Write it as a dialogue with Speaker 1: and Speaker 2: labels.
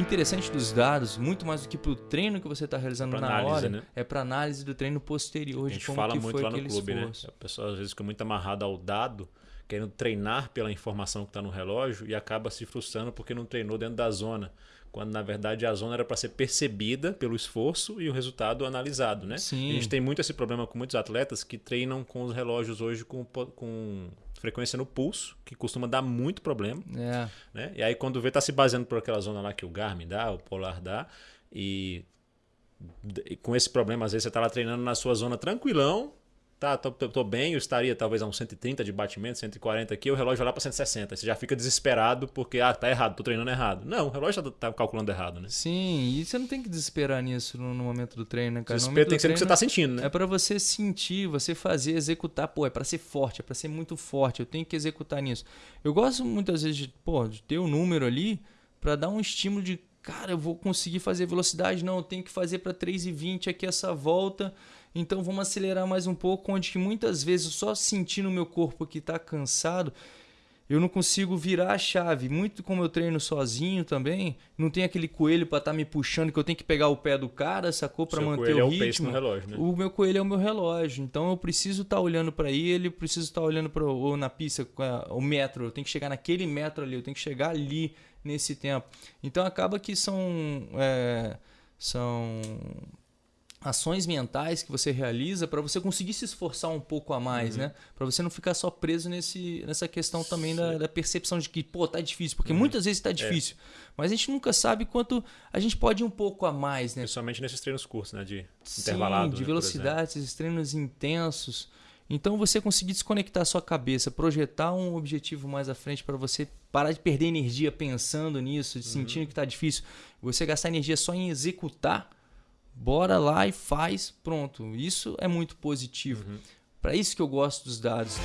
Speaker 1: interessante dos dados, muito mais do que para o treino que você está realizando
Speaker 2: Pra
Speaker 1: na
Speaker 2: análise,
Speaker 1: hora,
Speaker 2: né?
Speaker 1: é para análise do treino posterior
Speaker 2: A
Speaker 1: de
Speaker 2: gente
Speaker 1: como
Speaker 2: fala
Speaker 1: que
Speaker 2: muito
Speaker 1: foi
Speaker 2: lá no
Speaker 1: aquele
Speaker 2: clube,
Speaker 1: esforço.
Speaker 2: né? A pessoa às vezes fica muito amarrada ao dado, querendo treinar pela informação que está no relógio e acaba se frustrando porque não treinou dentro da zona. Quando na verdade a zona era para ser percebida pelo esforço e o resultado analisado, né?
Speaker 1: Sim.
Speaker 2: A gente tem muito esse problema com muitos atletas que treinam com os relógios hoje com, com frequência no pulso, que costuma dar muito problema.
Speaker 1: É,
Speaker 2: né? E aí quando vê, tá se baseando por aquela zona lá que o Garmin dá, o Polar dá, e, e com esse problema, às vezes você tá lá treinando na sua zona tranquilão, tá, tô, tô- tô bem, eu estaria talvez a uns 130 de batimento, 140 aqui, o relógio vai lá para 160. Você já fica desesperado porque, ah, tá errado, tô treinando errado. Não, o relógio tá, tá calculando errado, né?
Speaker 1: sim, e você não tem que desesperar nisso no, no momento do treino, né, cara?
Speaker 2: Desespero tem que ser o que você tá sentindo, né?
Speaker 1: É para você sentir, você fazer, executar. Pô, é para ser forte, é para ser muito forte. Eu tenho que executar nisso. Eu gosto muitas vezes de, pô, de ter o número ali para dar um estímulo de, cara, eu vou conseguir fazer velocidade. Não, eu tenho que fazer para 3,20 aqui essa volta. Então vamos acelerar mais um pouco, onde que muitas vezes eu só sentindo o meu corpo que está cansado, eu não consigo virar a chave. Muito como eu treino sozinho também, não tem aquele coelho para estar me puxando que eu tenho que pegar o pé do cara, sacou para manter o
Speaker 2: é o
Speaker 1: ritmo.
Speaker 2: pace no relógio, né?
Speaker 1: O meu coelho é o meu relógio, então eu preciso estar olhando para ele, eu preciso estar olhando para ou na pista o metro, eu tenho que chegar naquele metro ali, eu tenho que chegar ali nesse tempo. Então acaba que são é, são ações mentais que você realiza para você conseguir se esforçar um pouco a mais, né? Para você não ficar só preso nesse, nessa questão também da, da percepção de que, pô, tá difícil, porque muitas vezes tá difícil, mas a gente nunca sabe quanto a gente pode ir um pouco a mais, né?
Speaker 2: Principalmente nesses treinos curtos, né? De
Speaker 1: Sim,
Speaker 2: intervalado.
Speaker 1: de
Speaker 2: né,
Speaker 1: velocidade, esses treinos intensos. Então você conseguir desconectar a sua cabeça, projetar um objetivo mais à frente para você parar de perder energia pensando nisso, de sentindo que está difícil, você gastar energia só em executar, bora lá e faz, pronto. Isso é muito positivo. Para isso que eu gosto dos dados.